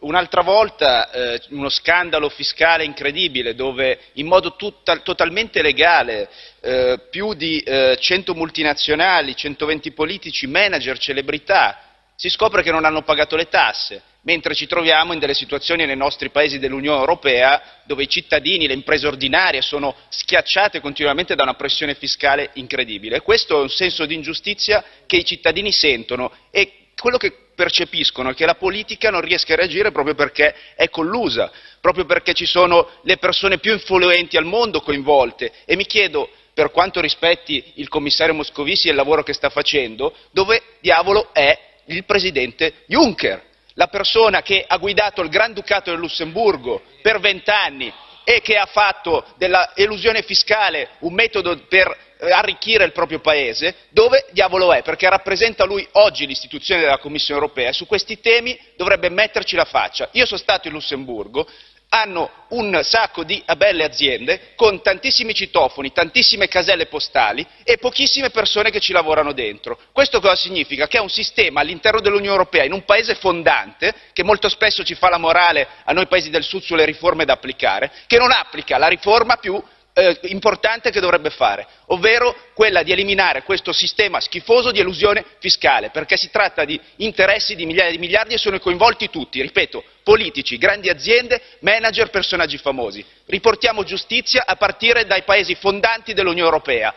un'altra volta eh, uno scandalo fiscale incredibile dove in modo tutta, totalmente legale eh, più di eh, 100 multinazionali, 120 politici, manager, celebrità si scopre che non hanno pagato le tasse, mentre ci troviamo in delle situazioni nei nostri paesi dell'Unione Europea dove i cittadini, le imprese ordinarie sono schiacciate continuamente da una pressione fiscale incredibile. Questo è un senso di ingiustizia che i cittadini sentono e quello che percepiscono è che la politica non riesce a reagire proprio perché è collusa, proprio perché ci sono le persone più influenti al mondo coinvolte. E mi chiedo per quanto rispetti il commissario Moscovici e il lavoro che sta facendo, dove diavolo è il presidente Juncker, la persona che ha guidato il Granducato del Lussemburgo per vent'anni e che ha fatto dell'elusione fiscale un metodo per eh, arricchire il proprio paese, dove diavolo è? Perché rappresenta lui oggi l'istituzione della Commissione europea e su questi temi dovrebbe metterci la faccia. Io sono stato in Lussemburgo, hanno un sacco di belle aziende con tantissimi citofoni, tantissime caselle postali e pochissime persone che ci lavorano dentro. Questo cosa significa? Che è un sistema all'interno dell'Unione Europea, in un paese fondante, che molto spesso ci fa la morale a noi paesi del Sud sulle riforme da applicare, che non applica la riforma più importante che dovrebbe fare, ovvero quella di eliminare questo sistema schifoso di elusione fiscale, perché si tratta di interessi di migliaia di miliardi e sono coinvolti tutti, ripeto, politici, grandi aziende, manager, personaggi famosi. Riportiamo giustizia a partire dai paesi fondanti dell'Unione Europea.